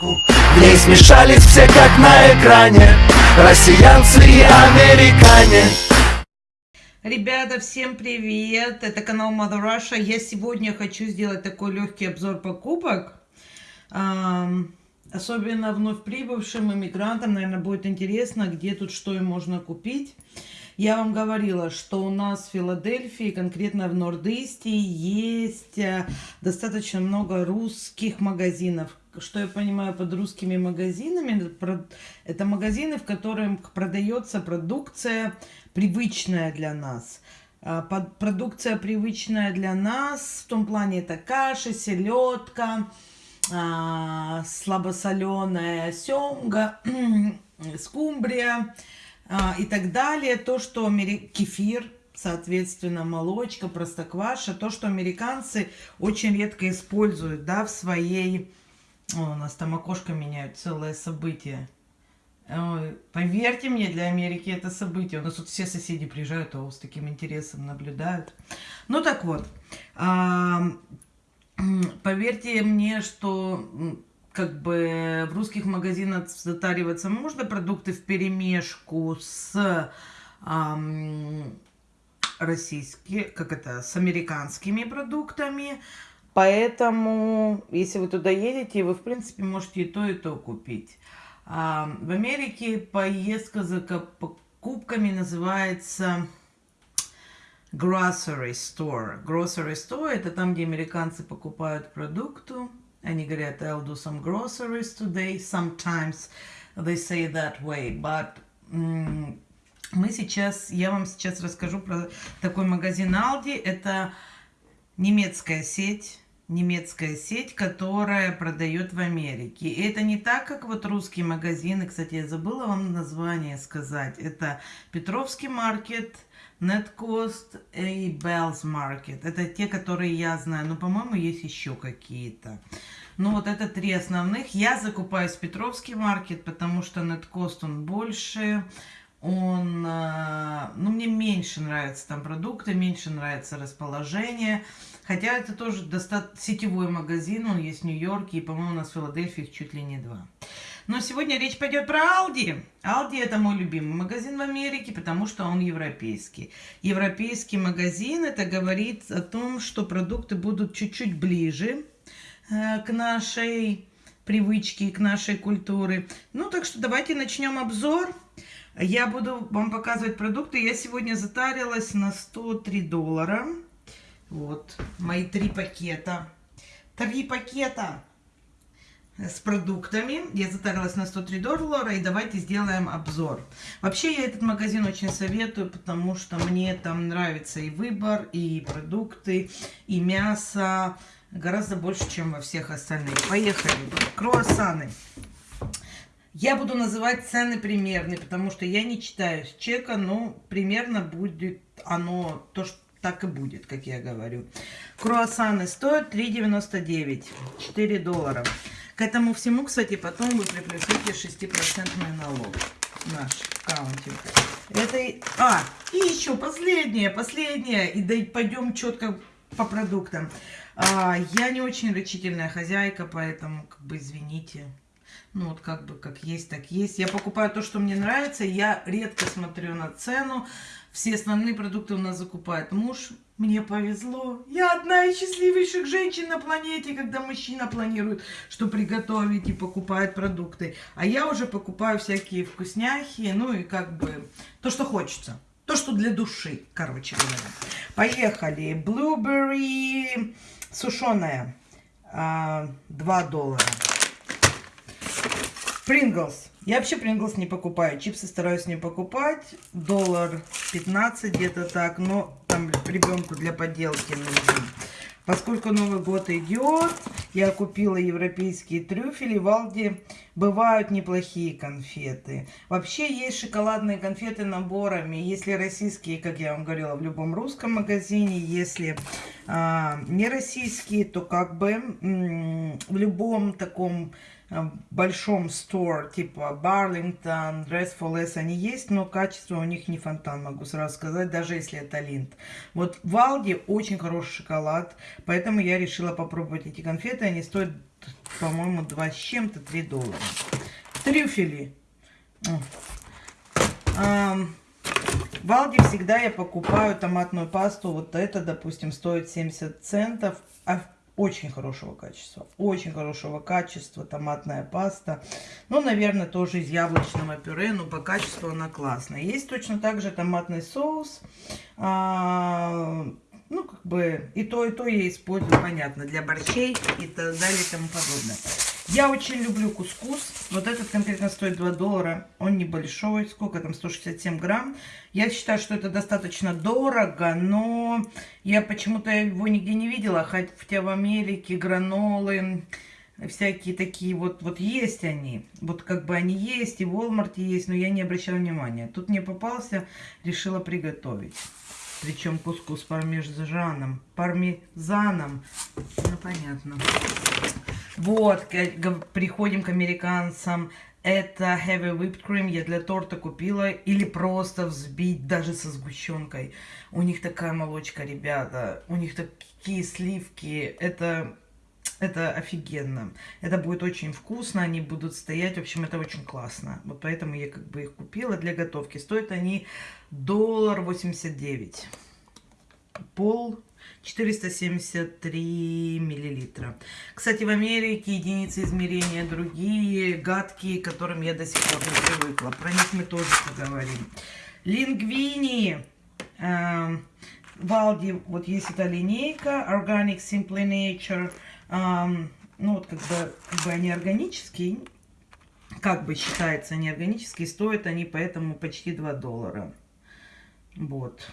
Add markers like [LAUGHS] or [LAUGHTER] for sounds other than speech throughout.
В ней смешались все как на экране Россиянцы и американе Ребята, всем привет! Это канал Mother Russia. Я сегодня хочу сделать такой легкий обзор покупок. Особенно вновь прибывшим иммигрантам, наверное, будет интересно, где тут что и можно купить. Я вам говорила, что у нас в Филадельфии, конкретно в Норд-Исте, есть э, достаточно много русских магазинов. Что я понимаю под русскими магазинами? Это магазины, в которых продается продукция, привычная для нас. А, продукция привычная для нас, в том плане это каши, селедка, а, слабосоленая семга, [CLEARS THROAT] скумбрия а, и так далее. То, что кефир, соответственно, молочка, простокваша, то, что американцы очень редко используют, да, в своей... О, у нас там окошко меняют, целое событие. Ой, поверьте мне, для Америки это событие. У нас тут все соседи приезжают, а с таким интересом наблюдают. Ну так вот, а, [CLEARS THROAT] поверьте мне, что как бы в русских магазинах затариваться можно продукты в перемешку с а, российские, как это, с американскими продуктами. Поэтому, если вы туда едете, вы, в принципе, можете и то, и то купить. А, в Америке поездка за покупками называется grocery store. Grocery store это там, где американцы покупают продукты. Они говорят, I'll do some groceries today. Sometimes they say that way, but мы сейчас, я вам сейчас расскажу про такой магазин Aldi. Это немецкая сеть немецкая сеть, которая продает в Америке. И это не так, как вот русские магазины. Кстати, я забыла вам название сказать. Это Петровский маркет, NetCost и Bell's Market. Это те, которые я знаю. Но, по-моему, есть еще какие-то. Ну, вот это три основных. Я закупаюсь в Петровский маркет, потому что Неткост он больше он, э, ну, мне меньше нравятся там продукты, меньше нравится расположение. Хотя это тоже достаточно сетевой магазин, он есть в Нью-Йорке, и, по-моему, у нас в Филадельфии их чуть ли не два. Но сегодня речь пойдет про Aldi. Aldi это мой любимый магазин в Америке, потому что он европейский. Европейский магазин, это говорит о том, что продукты будут чуть-чуть ближе э, к нашей привычке, к нашей культуре. Ну, так что давайте начнем обзор. Я буду вам показывать продукты. Я сегодня затарилась на 103 доллара. Вот, мои три пакета. Три пакета с продуктами. Я затарилась на 103 доллара. И давайте сделаем обзор. Вообще, я этот магазин очень советую, потому что мне там нравится и выбор, и продукты, и мясо. Гораздо больше, чем во всех остальных. Поехали. Круассаны. Я буду называть цены примерные, потому что я не читаю с чека, но примерно будет оно то, что так и будет, как я говорю. Круассаны стоят 3,99, 4 доллара. К этому всему, кстати, потом вы приплюсуете 6% налог наш аккаунте. Это... А, и еще последнее, последнее. И да, пойдем четко по продуктам. А, я не очень рачительная хозяйка, поэтому, как бы, извините. Ну, вот как бы, как есть, так есть. Я покупаю то, что мне нравится. Я редко смотрю на цену. Все основные продукты у нас закупает муж. Мне повезло. Я одна из счастливейших женщин на планете, когда мужчина планирует, что приготовить и покупает продукты. А я уже покупаю всякие вкусняхи, ну и как бы то, что хочется. То, что для души, короче говоря. Поехали. Blueberry сушеная. 2 а, доллара. Принглс. Я вообще Принглс не покупаю. Чипсы стараюсь не покупать. Доллар 15 где-то так. Но там ребенку для поделки нужен. Поскольку Новый год идет, я купила европейские трюфели. В Алде бывают неплохие конфеты. Вообще есть шоколадные конфеты наборами. Если российские, как я вам говорила, в любом русском магазине. Если а, не российские, то как бы в любом таком а, большом store, типа Барлингтон, Dress for Less, они есть, но качество у них не фонтан, могу сразу сказать, даже если это линд. Вот в Алди очень хороший шоколад, поэтому я решила попробовать эти конфеты. Они стоят, по-моему, 2 с чем-то, 3 доллара. Трюфели. В Алди всегда я покупаю томатную пасту. Вот это, допустим, стоит 70 центов. А очень хорошего качества. Очень хорошего качества томатная паста. Ну, наверное, тоже из яблочного пюре, но по качеству она классная. Есть точно так же томатный соус. А, ну, как бы и то, и то я использую, понятно, для борщей и так далее и тому подобное. Я очень люблю кускус. Вот этот конкретно стоит 2 доллара. Он небольшой. Сколько там? 167 грамм. Я считаю, что это достаточно дорого, но я почему-то его нигде не видела. Хотя в Америке гранолы, всякие такие вот, вот есть они. Вот как бы они есть, и в Walmart есть, но я не обращала внимания. Тут мне попался, решила приготовить. Причем кускус пармезаном. Пармезаном. Ну, понятно. Вот, приходим к американцам. Это heavy whipped cream я для торта купила. Или просто взбить даже со сгущенкой. У них такая молочка, ребята. У них такие сливки. Это, это офигенно. Это будет очень вкусно. Они будут стоять. В общем, это очень классно. Вот поэтому я как бы их купила для готовки. Стоят они доллар 89. Пол 473 миллилитра. Кстати, в Америке единицы измерения другие, гадкие, к которым я до сих пор не привыкла. Про них мы тоже поговорим. Лингвини. Э, Валди, вот есть эта линейка. Organic Simply Nature. Э, ну, вот как бы, как бы они органические. Как бы считается, они органические. Стоят они поэтому почти 2 доллара. Вот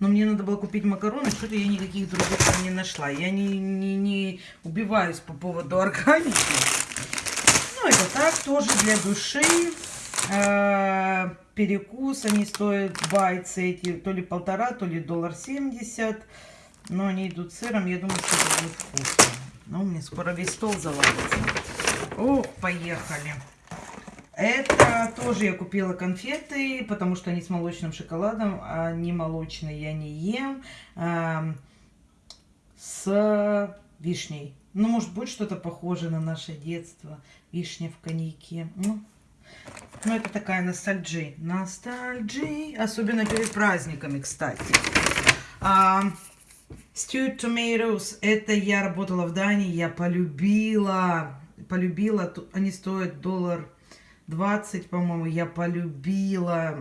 но мне надо было купить макароны, что-то я никаких других не нашла. Я не, не, не убиваюсь по поводу [LAUGHS] органики. Ну, это так, тоже для души. Э, перекус, они стоят байцы эти, то ли полтора, то ли доллар семьдесят. Но они идут сыром, я думаю, что это будет вкусно. Ну, мне скоро весь стол завалится. Ох, поехали. Это тоже я купила конфеты, потому что они с молочным шоколадом, а не молочные я не ем. Э, с вишней. Ну, может, будет что-то похожее на наше детство. Вишня в коньяке. Ну, ну это такая ностальджи. Ностальджи. Особенно перед праздниками, кстати. А, stewed tomatoes. Это я работала в Дании. Я полюбила. Полюбила. Они стоят доллар 20, по-моему, я полюбила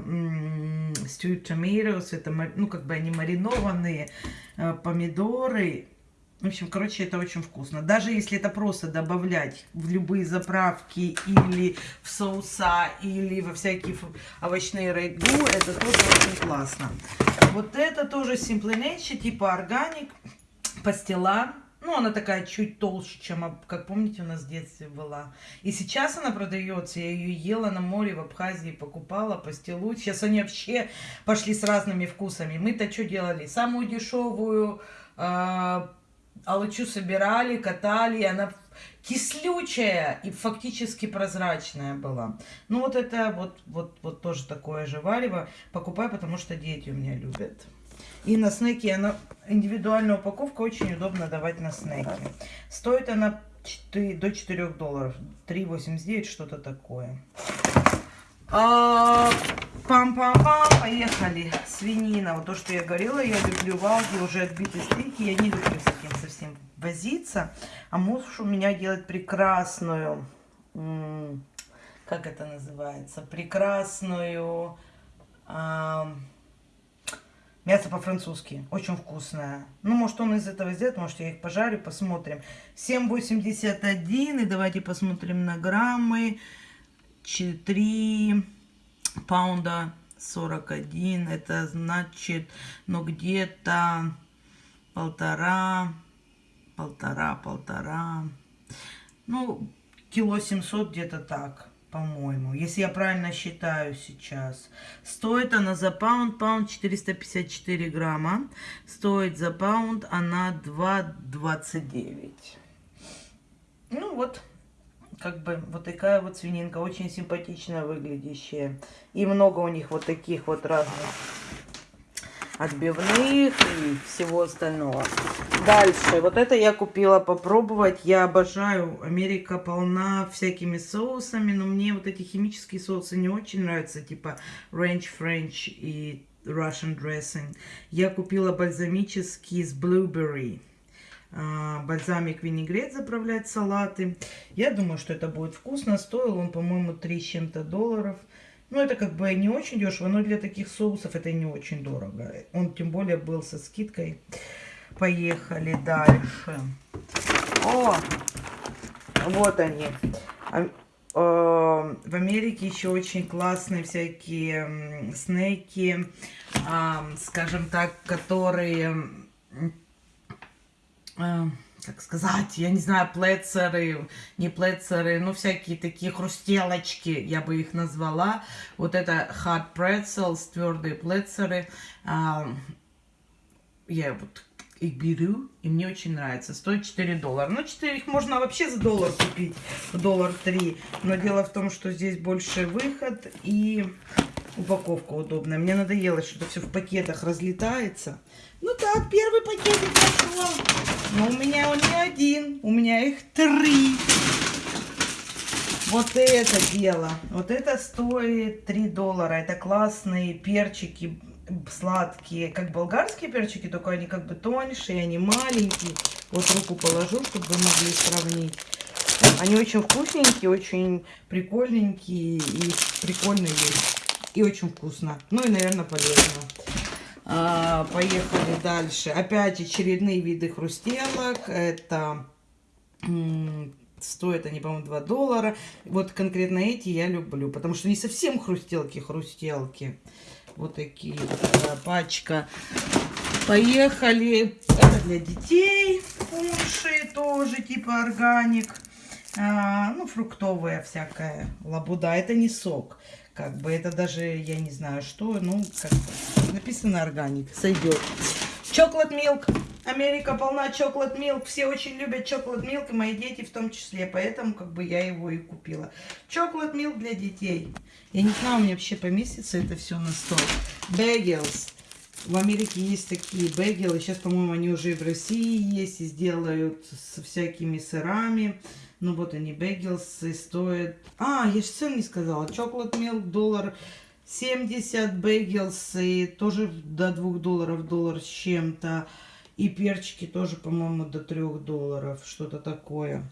stewed tomatoes. Это, ну, как бы они маринованные э, помидоры. В общем, короче, это очень вкусно. Даже если это просто добавлять в любые заправки или в соуса, или во всякие овощные рагу, это тоже очень классно. Вот это тоже Simply Nature, типа органик, пастила. Ну, она такая чуть толще, чем, как помните, у нас в детстве была. И сейчас она продается. Я ее ела на море в Абхазии, покупала пастилу. Сейчас они вообще пошли с разными вкусами. Мы-то что делали? Самую дешевую э, алычу собирали, катали. Она кислючая и фактически прозрачная была. Ну, вот это вот, вот, вот тоже такое же варево. Покупаю, потому что дети у меня любят. И на снеки она индивидуальная упаковка, очень удобно давать на снеки. Стоит она 4, до 4 долларов. 3,89, что-то такое. А, Пам-пам-пам, поехали. Свинина. Вот то, что я говорила, я люблю валги, уже отбитые стейки. Я не люблю с этим совсем возиться. А муж у меня делает прекрасную, как это называется, прекрасную... Мясо по-французски. Очень вкусное. Ну, может, он из этого сделает, может, я их пожарю, посмотрим. 7,81. И давайте посмотрим на граммы. 4 паунда 41. Это значит, ну, где-то полтора, полтора, полтора. Ну, кило 700 где-то так. по-моему, если я правильно считаю сейчас. Стоит она за паунд, паунд 454 грамма. Стоит за паунд она 2,29. Ну вот, как бы вот такая вот свининка, очень симпатично выглядящая. И много у них вот таких вот разных отбивных и всего остального. Дальше, вот это я купила попробовать. Я обожаю, Америка полна всякими соусами, но мне вот эти химические соусы не очень нравятся, типа Ranch French и Russian Dressing. Я купила бальзамический с Blueberry. А, бальзамик винегрет заправлять салаты. Я думаю, что это будет вкусно. Стоил он, по-моему, 3 с чем-то долларов. Ну, это как бы не очень дешево, но для таких соусов это не очень дорого. Он тем более был со скидкой. Поехали дальше. О, вот они. А, э, в Америке еще очень классные всякие снеки, скажем так, которые как сказать, я не знаю, плецеры, не плецеры, ну, всякие такие хрустелочки, я бы их назвала. Вот это hard pretzels, твердые плецеры. А, я вот их беру, и мне очень нравится. Стоит 4 доллара. Ну, 4 их можно вообще за доллар купить, доллар 3. Но дело в том, что здесь больше выход и упаковка удобная. Мне надоело, что это все в пакетах разлетается. Ну так, первый пакетик пошел. Но у меня он не один, у меня их три. Вот это дело. Вот это стоит 3 доллара. Это классные перчики сладкие, как болгарские перчики, только они как бы тоньше, они маленькие. Вот руку положу, чтобы вы могли сравнить. Они очень вкусненькие, очень прикольненькие и прикольные. И очень вкусно. Ну и, наверное, полезно. А, поехали дальше. Опять очередные виды хрустелок. Это стоят они, по-моему, 2 доллара. Вот конкретно эти я люблю, потому что не совсем хрустелки-хрустелки. Вот такие вот пачка. Поехали. Это для детей. Уши тоже типа органик. А, ну, фруктовая всякая лабуда. Это не сок. Как бы это даже, я не знаю что, ну, как бы, написано органик, сойдет. Chocolate Milk. Америка полна Chocolate Milk. Все очень любят Chocolate Milk, и мои дети в том числе. Поэтому как бы я его и купила. Chocolate Milk для детей. Я не знаю, у меня вообще поместится это все на стол. Bagels. В Америке есть такие бегелы. Сейчас, по-моему, они уже и в России есть. И сделают со всякими сырами. Ну вот они, бегелсы стоят... А, я же цену не сказала. Chocolate Milk доллар 70, бегелсы тоже до 2 долларов, доллар с чем-то. И перчики тоже, по-моему, до 3 долларов, что-то такое.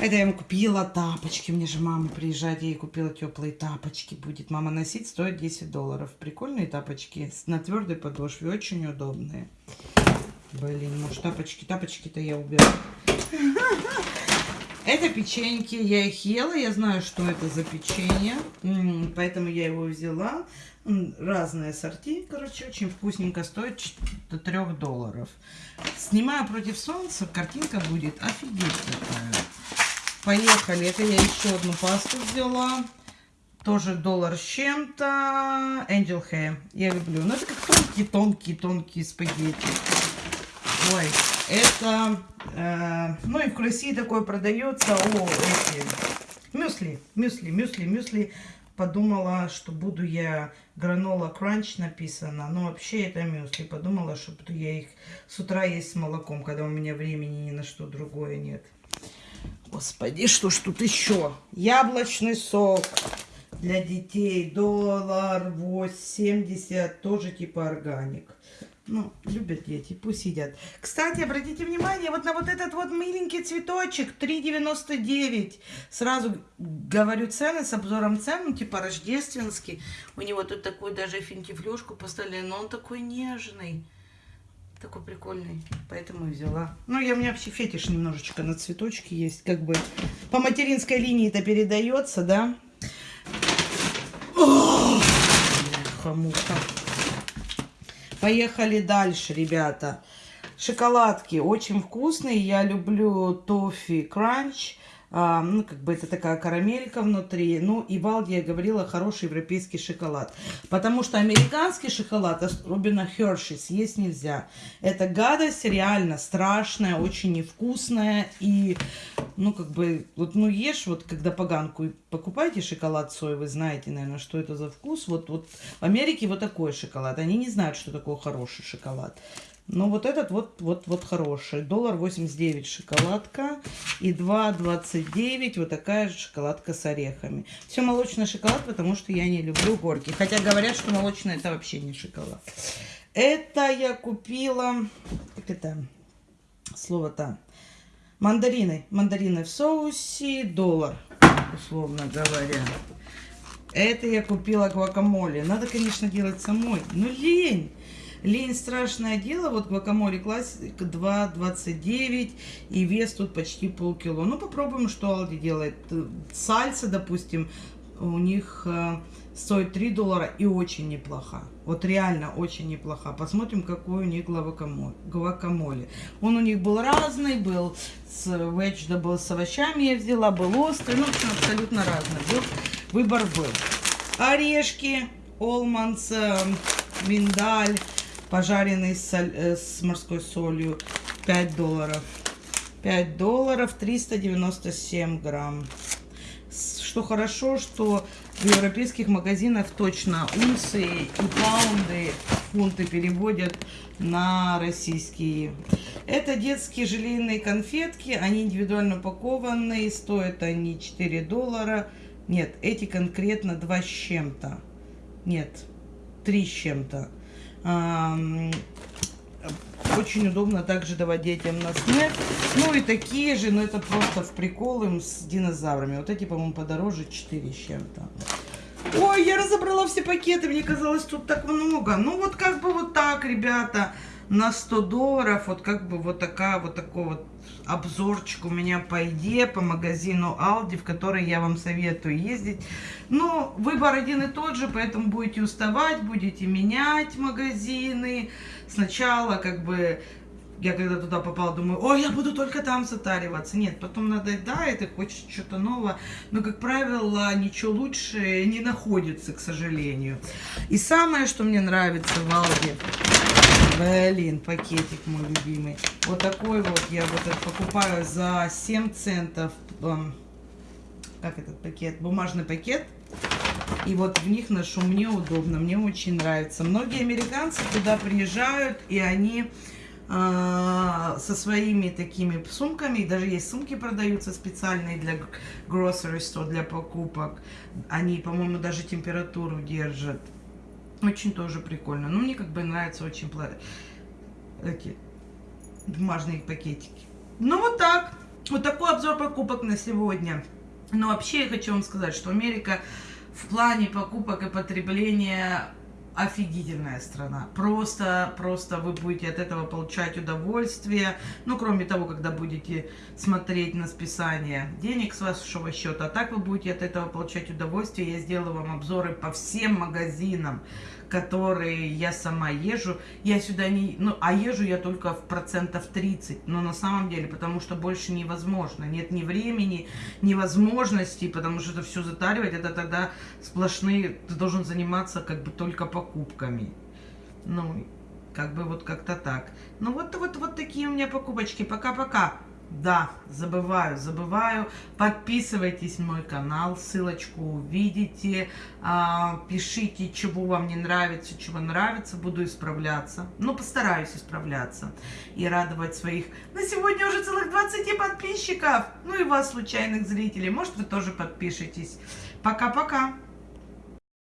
Это я ему купила тапочки. Мне же мама приезжает, я ей купила теплые тапочки. Будет мама носить, стоит 10 долларов. Прикольные тапочки на твердой подошве, очень удобные. Блин, может тапочки, тапочки-то я уберу. [LAUGHS] Это печеньки, я их ела, я знаю, что это за печенье, поэтому я его взяла. Разные сорти, короче, очень вкусненько, стоит до 3 долларов. Снимаю против солнца, картинка будет офигеть такая. Поехали, это я еще одну пасту взяла. Тоже доллар с чем-то. Angel Hair. Я люблю. Ну, это как тонкие-тонкие-тонкие спагетти. Ой, это, э, ну и в России такое продается, о, эти, мюсли, мюсли, мюсли, мюсли. Подумала, что буду я гранола кранч написано, но вообще это мюсли. Подумала, что буду я их с утра есть с молоком, когда у меня времени ни на что другое нет. Господи, что ж тут еще? Яблочный сок для детей, доллар 80, тоже типа органик. Ну, любят дети, пусть едят. Кстати, обратите внимание вот на вот этот вот миленький цветочек, 3,99. Сразу говорю цены с обзором цен, ну, типа рождественский. У него тут такую даже финтифлюшку поставили, но он такой нежный. Такой прикольный, поэтому взяла. Ну, я, у меня вообще фетиш немножечко на цветочки есть, как бы по материнской линии это передается, да. О, хамуха. Поехали дальше, ребята. Шоколадки очень вкусные. Я люблю тофи кранч. А, ну, как бы это такая карамелька внутри. Ну, и Валди, я говорила, хороший европейский шоколад. Потому что американский шоколад, особенно Херши, съесть нельзя. Это гадость реально страшная, очень невкусная. И, ну, как бы, вот, ну, ешь, вот, когда поганку покупаете шоколад соевый, знаете, наверное, что это за вкус. Вот, вот в Америке вот такой шоколад. Они не знают, что такое хороший шоколад. Но вот этот вот, вот, вот хороший. Доллар 89 шоколадка и 2,29 вот такая же шоколадка с орехами. Все молочный шоколад, потому что я не люблю горький. Хотя говорят, что молочный это вообще не шоколад. Это я купила, как это слово-то, мандарины. Мандарины в соусе, доллар, условно говоря. Это я купила гвакамоле. Надо, конечно, делать самой. Но лень. Лень страшное дело. Вот гвакамоле классик 2,29 и вес тут почти полкило. Ну, попробуем, что Алди делает. Сальса, допустим, у них э, стоит 3 доллара и очень неплохо. Вот реально очень неплохо. Посмотрим, какой у них гвакамоле. Он у них был разный, был с был с овощами я взяла, был острый. Ну, абсолютно разный был. Выбор был. Орешки, Олманс, э, миндаль пожаренный соль, э, с морской солью 5 долларов. 5 долларов 397 грамм. Что хорошо что в европейских магазинах точно унции и паунды фунты переводят на российские. Это детские желейные конфетки они индивидуально упакованные стоят они 4 доллара. Нет эти конкретно 2 с чем-то. Нет 3 с чем-то очень удобно также давать детям на снэк. Ну и такие же, но это просто в прикол им с динозаврами. Вот эти, по-моему, подороже 4 с чем-то. Ой, я разобрала все пакеты, мне казалось, тут так много. Ну вот как бы вот так, ребята на 100 долларов. Вот как бы вот такая вот такой вот обзорчик у меня по еде, по магазину Aldi, в который я вам советую ездить. Но выбор один и тот же, поэтому будете уставать, будете менять магазины. Сначала как бы я когда туда попала, думаю, ой, я буду только там затариваться. Нет, потом надоедает и хочется что-то нового. Но, как правило, ничего лучше не находится, к сожалению. И самое, что мне нравится в Алде, Блин, пакетик мой любимый. Вот такой вот я вот этот покупаю за 7 центов. Как этот пакет? Бумажный пакет. И вот в них ношу. Мне удобно, мне очень нравится. Многие американцы туда приезжают, и они со своими такими сумками, даже есть сумки продаются специальные для grocery store, для покупок. Они, по-моему, даже температуру держат. Очень тоже прикольно. Ну, мне как бы нравятся очень эти бумажные пакетики. Ну, вот так. Вот такой обзор покупок на сегодня. Но вообще я хочу вам сказать, что Америка в плане покупок и потребления офигительная страна. Просто, просто вы будете от этого получать удовольствие. Ну, кроме того, когда будете смотреть на списание денег с вашего счета. А так вы будете от этого получать удовольствие. Я сделала вам обзоры по всем магазинам которые я сама езжу. Я сюда не... Ну, а езжу я только в процентов 30. Но на самом деле, потому что больше невозможно. Нет ни времени, ни возможностей, потому что это все затаривать, это тогда сплошные... Ты должен заниматься как бы только покупками. Ну, как бы вот как-то так. Ну, вот, вот, вот такие у меня покупочки. Пока-пока. Да, забываю, забываю. Подписывайтесь в мой канал, ссылочку увидите. А, пишите, чего вам не нравится, чего нравится. Буду исправляться. Ну, постараюсь исправляться. И радовать своих, на сегодня уже целых 20 подписчиков. Ну и вас, случайных зрителей. Может, вы тоже подпишетесь. Пока-пока.